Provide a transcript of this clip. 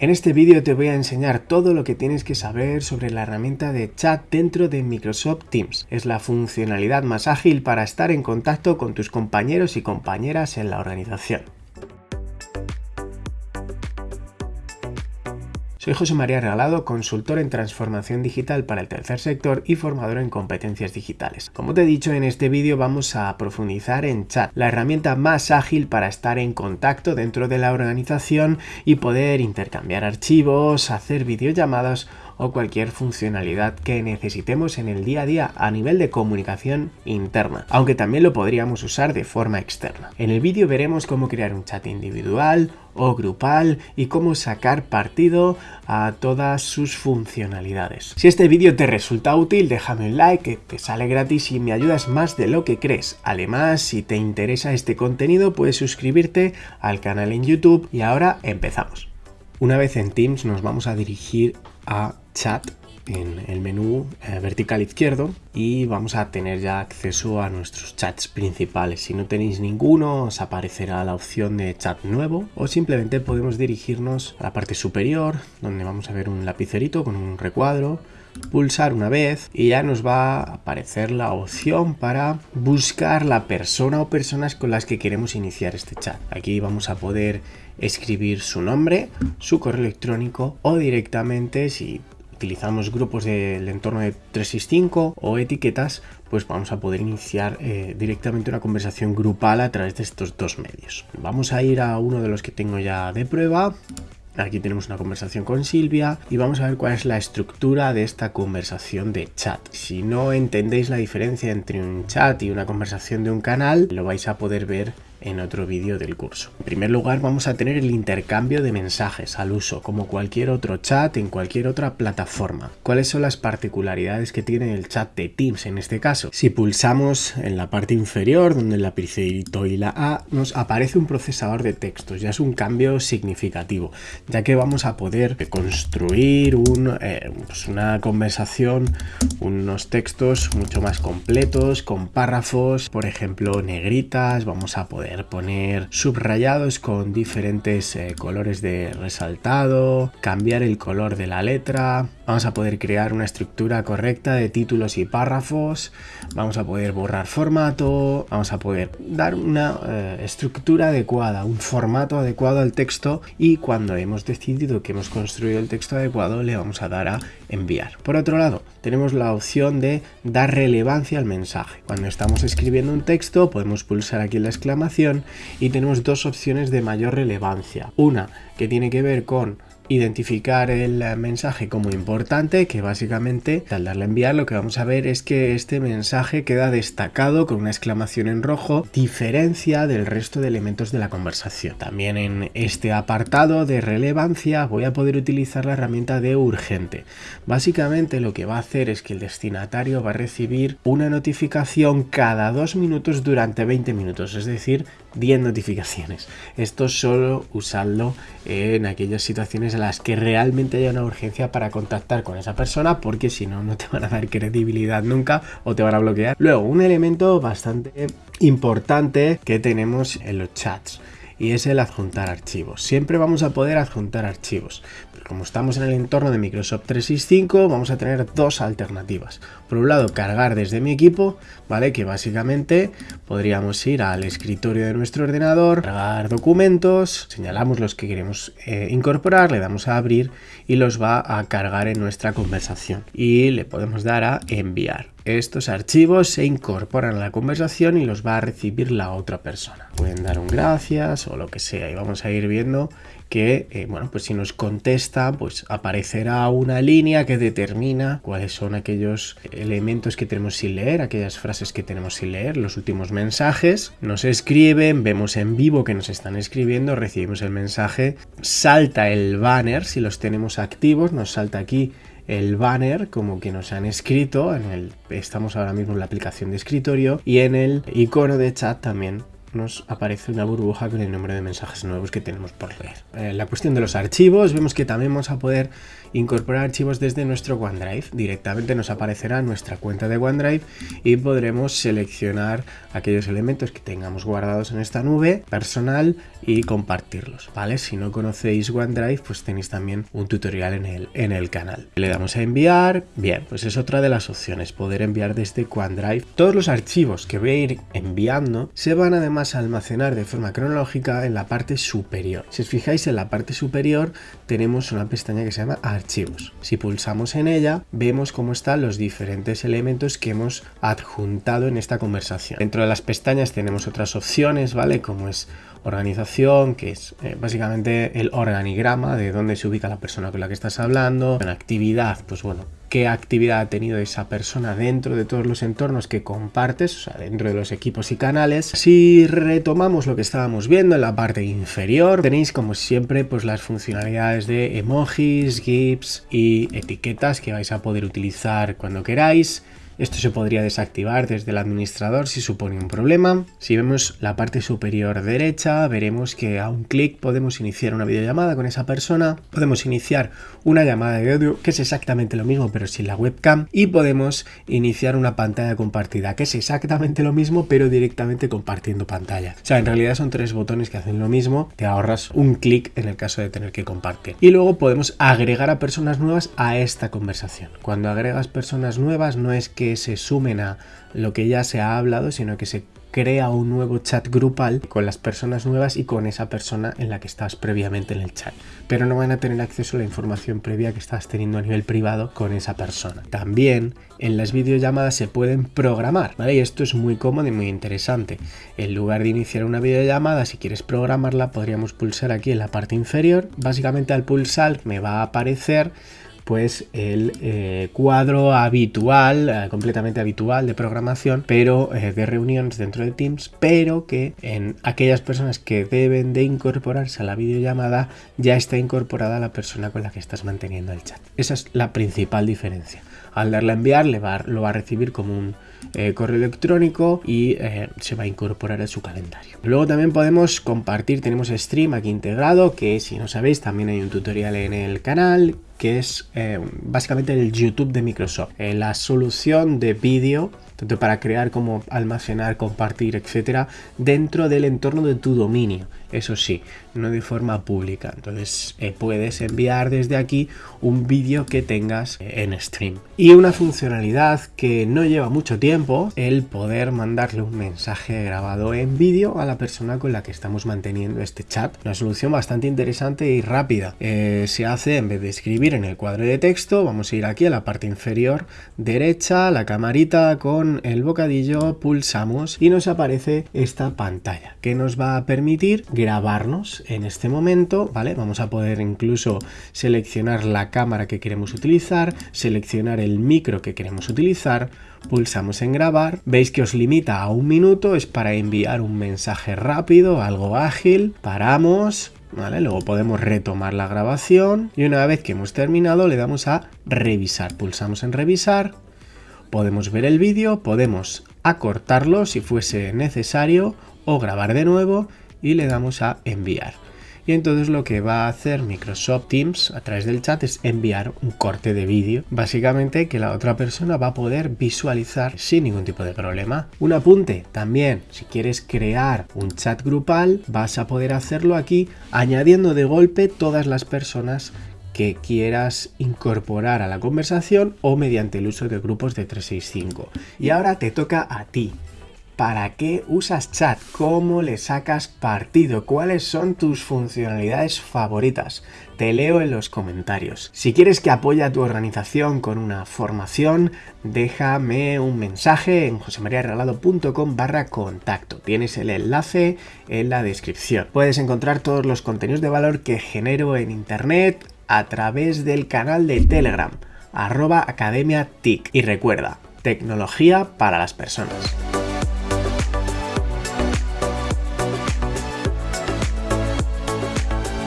En este vídeo te voy a enseñar todo lo que tienes que saber sobre la herramienta de chat dentro de Microsoft Teams. Es la funcionalidad más ágil para estar en contacto con tus compañeros y compañeras en la organización. Soy José María Regalado, consultor en transformación digital para el tercer sector y formador en competencias digitales. Como te he dicho, en este vídeo vamos a profundizar en chat, la herramienta más ágil para estar en contacto dentro de la organización y poder intercambiar archivos, hacer videollamadas o cualquier funcionalidad que necesitemos en el día a día a nivel de comunicación interna, aunque también lo podríamos usar de forma externa. En el vídeo veremos cómo crear un chat individual o grupal y cómo sacar partido a todas sus funcionalidades. Si este vídeo te resulta útil, déjame un like que te sale gratis y me ayudas más de lo que crees. Además, si te interesa este contenido, puedes suscribirte al canal en YouTube y ahora empezamos. Una vez en Teams nos vamos a dirigir a chat en el menú eh, vertical izquierdo y vamos a tener ya acceso a nuestros chats principales. Si no tenéis ninguno os aparecerá la opción de chat nuevo o simplemente podemos dirigirnos a la parte superior donde vamos a ver un lapicerito con un recuadro pulsar una vez y ya nos va a aparecer la opción para buscar la persona o personas con las que queremos iniciar este chat. Aquí vamos a poder escribir su nombre, su correo electrónico o directamente si utilizamos grupos del entorno de 365 o etiquetas, pues vamos a poder iniciar eh, directamente una conversación grupal a través de estos dos medios. Vamos a ir a uno de los que tengo ya de prueba. Aquí tenemos una conversación con Silvia y vamos a ver cuál es la estructura de esta conversación de chat. Si no entendéis la diferencia entre un chat y una conversación de un canal, lo vais a poder ver en otro vídeo del curso. En primer lugar vamos a tener el intercambio de mensajes al uso, como cualquier otro chat en cualquier otra plataforma. ¿Cuáles son las particularidades que tiene el chat de Teams en este caso? Si pulsamos en la parte inferior, donde el lapicito y la A, nos aparece un procesador de textos. Ya es un cambio significativo, ya que vamos a poder construir eh, pues una conversación, unos textos mucho más completos, con párrafos, por ejemplo, negritas, vamos a poder poner subrayados con diferentes eh, colores de resaltado, cambiar el color de la letra, vamos a poder crear una estructura correcta de títulos y párrafos, vamos a poder borrar formato, vamos a poder dar una eh, estructura adecuada, un formato adecuado al texto y cuando hemos decidido que hemos construido el texto adecuado le vamos a dar a enviar. Por otro lado, tenemos la opción de dar relevancia al mensaje. Cuando estamos escribiendo un texto podemos pulsar aquí la exclamación y tenemos dos opciones de mayor relevancia. Una que tiene que ver con identificar el mensaje como importante que básicamente al darle a enviar lo que vamos a ver es que este mensaje queda destacado con una exclamación en rojo diferencia del resto de elementos de la conversación. También en este apartado de relevancia voy a poder utilizar la herramienta de urgente. Básicamente lo que va a hacer es que el destinatario va a recibir una notificación cada dos minutos durante 20 minutos es decir 10 notificaciones esto solo usarlo en aquellas situaciones las que realmente haya una urgencia para contactar con esa persona porque si no, no te van a dar credibilidad nunca o te van a bloquear. Luego, un elemento bastante importante que tenemos en los chats y es el adjuntar archivos. Siempre vamos a poder adjuntar archivos. Pero como estamos en el entorno de Microsoft 365, vamos a tener dos alternativas. Por un lado, cargar desde mi equipo, ¿vale? Que básicamente podríamos ir al escritorio de nuestro ordenador, cargar documentos, señalamos los que queremos eh, incorporar, le damos a abrir y los va a cargar en nuestra conversación. Y le podemos dar a enviar estos archivos se incorporan a la conversación y los va a recibir la otra persona. Pueden dar un gracias o lo que sea y vamos a ir viendo que, eh, bueno, pues si nos contesta, pues aparecerá una línea que determina cuáles son aquellos elementos que tenemos sin leer, aquellas frases que tenemos sin leer, los últimos mensajes, nos escriben, vemos en vivo que nos están escribiendo, recibimos el mensaje, salta el banner si los tenemos activos, nos salta aquí el banner como que nos han escrito, en el, estamos ahora mismo en la aplicación de escritorio y en el icono de chat también nos aparece una burbuja con el número de mensajes nuevos que tenemos por leer. En la cuestión de los archivos, vemos que también vamos a poder incorporar archivos desde nuestro OneDrive. Directamente nos aparecerá nuestra cuenta de OneDrive y podremos seleccionar aquellos elementos que tengamos guardados en esta nube personal y compartirlos, ¿vale? Si no conocéis OneDrive, pues tenéis también un tutorial en el, en el canal. Le damos a enviar, bien, pues es otra de las opciones, poder enviar desde OneDrive. Todos los archivos que voy a ir enviando se van además almacenar de forma cronológica en la parte superior. Si os fijáis en la parte superior tenemos una pestaña que se llama archivos. Si pulsamos en ella, vemos cómo están los diferentes elementos que hemos adjuntado en esta conversación. Dentro de las pestañas tenemos otras opciones, ¿vale? Como es organización, que es eh, básicamente el organigrama de dónde se ubica la persona con la que estás hablando. En actividad, pues bueno, qué actividad ha tenido esa persona dentro de todos los entornos que compartes, o sea, dentro de los equipos y canales. Si retomamos lo que estábamos viendo en la parte inferior, tenéis como siempre pues las funcionalidades de emojis, GIFs y etiquetas que vais a poder utilizar cuando queráis. Esto se podría desactivar desde el administrador si supone un problema. Si vemos la parte superior derecha, veremos que a un clic podemos iniciar una videollamada con esa persona. Podemos iniciar una llamada de audio, que es exactamente lo mismo, pero sin la webcam. Y podemos iniciar una pantalla compartida, que es exactamente lo mismo, pero directamente compartiendo pantalla. O sea, en realidad son tres botones que hacen lo mismo. Te ahorras un clic en el caso de tener que compartir. Y luego podemos agregar a personas nuevas a esta conversación. Cuando agregas personas nuevas no es que se sumen a lo que ya se ha hablado, sino que se crea un nuevo chat grupal con las personas nuevas y con esa persona en la que estás previamente en el chat. Pero no van a tener acceso a la información previa que estás teniendo a nivel privado con esa persona. También en las videollamadas se pueden programar, ¿vale? Y esto es muy cómodo y muy interesante. En lugar de iniciar una videollamada, si quieres programarla, podríamos pulsar aquí en la parte inferior. Básicamente al pulsar me va a aparecer pues el eh, cuadro habitual, eh, completamente habitual de programación, pero eh, de reuniones dentro de Teams, pero que en aquellas personas que deben de incorporarse a la videollamada ya está incorporada la persona con la que estás manteniendo el chat. Esa es la principal diferencia. Al darle a enviar, le va, lo va a recibir como un correo electrónico y se va a incorporar a su calendario. Luego también podemos compartir, tenemos Stream aquí integrado, que si no sabéis también hay un tutorial en el canal que es eh, básicamente el YouTube de Microsoft. Eh, la solución de vídeo, tanto para crear como almacenar, compartir, etcétera, dentro del entorno de tu dominio eso sí, no de forma pública. Entonces eh, puedes enviar desde aquí un vídeo que tengas en stream. Y una funcionalidad que no lleva mucho tiempo, el poder mandarle un mensaje grabado en vídeo a la persona con la que estamos manteniendo este chat. Una solución bastante interesante y rápida. Se hace en vez de escribir en el cuadro de texto, vamos a ir aquí a la parte inferior derecha, la camarita con el bocadillo, pulsamos y nos aparece esta pantalla que nos va a permitir grabarnos en este momento, ¿vale? Vamos a poder incluso seleccionar la cámara que queremos utilizar, seleccionar el micro que queremos utilizar, pulsamos en grabar, veis que os limita a un minuto, es para enviar un mensaje rápido, algo ágil, paramos, Luego podemos retomar la grabación y una vez que hemos terminado le damos a revisar. Pulsamos en revisar, podemos ver el vídeo, podemos acortarlo si fuese necesario o grabar de nuevo y le damos a enviar. Y entonces lo que va a hacer Microsoft Teams a través del chat es enviar un corte de vídeo, básicamente que la otra persona va a poder visualizar sin ningún tipo de problema. Un apunte también, si quieres crear un chat grupal, vas a poder hacerlo aquí añadiendo de golpe todas las personas que quieras incorporar a la conversación o mediante el uso de grupos de 365. Y ahora te toca a ti. ¿Para qué usas chat? ¿Cómo le sacas partido? ¿Cuáles son tus funcionalidades favoritas? Te leo en los comentarios. Si quieres que apoye a tu organización con una formación, déjame un mensaje en josemariaregalado.com barra contacto. Tienes el enlace en la descripción. Puedes encontrar todos los contenidos de valor que genero en internet a través del canal de Telegram, arroba academia TIC. Y recuerda, tecnología para las personas.